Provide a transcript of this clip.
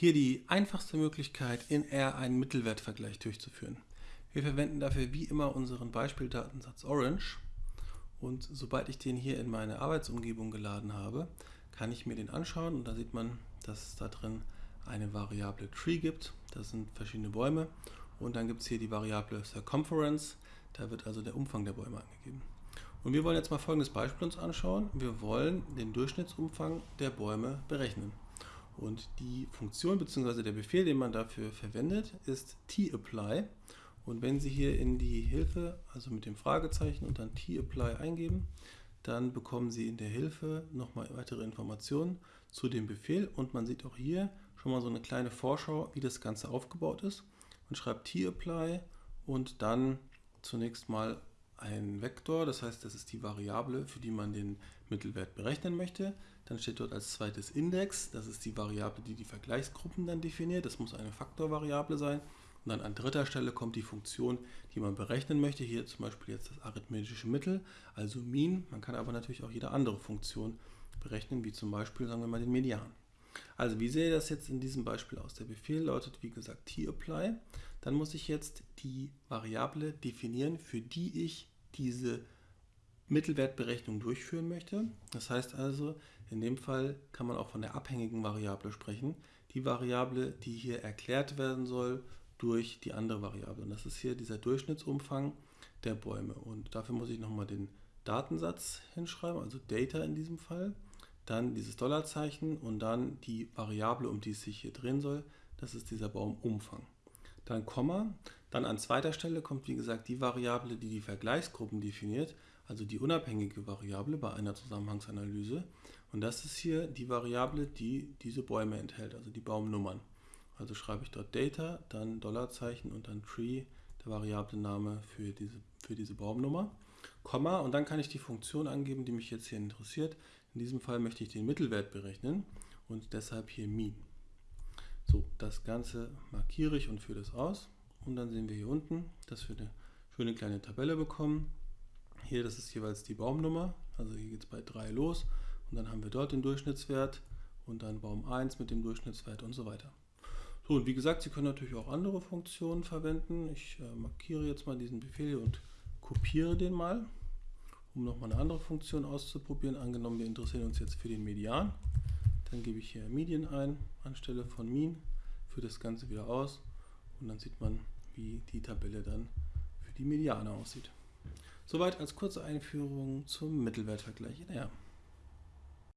Hier die einfachste Möglichkeit, in R einen Mittelwertvergleich durchzuführen. Wir verwenden dafür wie immer unseren Beispieldatensatz Orange und sobald ich den hier in meine Arbeitsumgebung geladen habe, kann ich mir den anschauen und da sieht man, dass es da drin eine Variable Tree gibt. Das sind verschiedene Bäume und dann gibt es hier die Variable Circumference, da wird also der Umfang der Bäume angegeben. Und wir wollen jetzt mal folgendes Beispiel uns anschauen. Wir wollen den Durchschnittsumfang der Bäume berechnen. Und die Funktion bzw. der Befehl, den man dafür verwendet, ist tapply. Und wenn Sie hier in die Hilfe, also mit dem Fragezeichen und dann tapply eingeben, dann bekommen Sie in der Hilfe nochmal weitere Informationen zu dem Befehl. Und man sieht auch hier schon mal so eine kleine Vorschau, wie das Ganze aufgebaut ist. Man schreibt tapply und dann zunächst mal ein Vektor, das heißt, das ist die Variable, für die man den Mittelwert berechnen möchte. Dann steht dort als zweites Index, das ist die Variable, die die Vergleichsgruppen dann definiert. Das muss eine Faktorvariable sein. Und dann an dritter Stelle kommt die Funktion, die man berechnen möchte. Hier zum Beispiel jetzt das arithmetische Mittel, also Mean. Man kann aber natürlich auch jede andere Funktion berechnen, wie zum Beispiel, sagen wir mal, den Median. Also wie sehe das jetzt in diesem Beispiel aus? Der Befehl lautet wie gesagt tapply. Dann muss ich jetzt die Variable definieren, für die ich diese Mittelwertberechnung durchführen möchte. Das heißt also, in dem Fall kann man auch von der abhängigen Variable sprechen. Die Variable, die hier erklärt werden soll durch die andere Variable. Und das ist hier dieser Durchschnittsumfang der Bäume. Und dafür muss ich nochmal den Datensatz hinschreiben, also Data in diesem Fall. Dann dieses Dollarzeichen und dann die Variable, um die es sich hier drehen soll. Das ist dieser Baumumfang dann Komma. Dann an zweiter Stelle kommt wie gesagt die Variable, die die Vergleichsgruppen definiert, also die unabhängige Variable bei einer Zusammenhangsanalyse. Und das ist hier die Variable, die diese Bäume enthält, also die Baumnummern. Also schreibe ich dort Data, dann Dollarzeichen und dann Tree, der Variablename für diese, für diese Baumnummer. Komma und dann kann ich die Funktion angeben, die mich jetzt hier interessiert. In diesem Fall möchte ich den Mittelwert berechnen und deshalb hier Mean. So, das Ganze markiere ich und führe das aus. Und dann sehen wir hier unten, dass wir eine schöne kleine Tabelle bekommen. Hier, das ist jeweils die Baumnummer. Also hier geht es bei 3 los. Und dann haben wir dort den Durchschnittswert und dann Baum 1 mit dem Durchschnittswert und so weiter. So, und wie gesagt, Sie können natürlich auch andere Funktionen verwenden. Ich äh, markiere jetzt mal diesen Befehl und kopiere den mal, um nochmal eine andere Funktion auszuprobieren. Angenommen, wir interessieren uns jetzt für den Median. Dann gebe ich hier Median ein anstelle von Mean, führe das Ganze wieder aus und dann sieht man, wie die Tabelle dann für die Mediane aussieht. Soweit als kurze Einführung zum Mittelwertvergleich in R.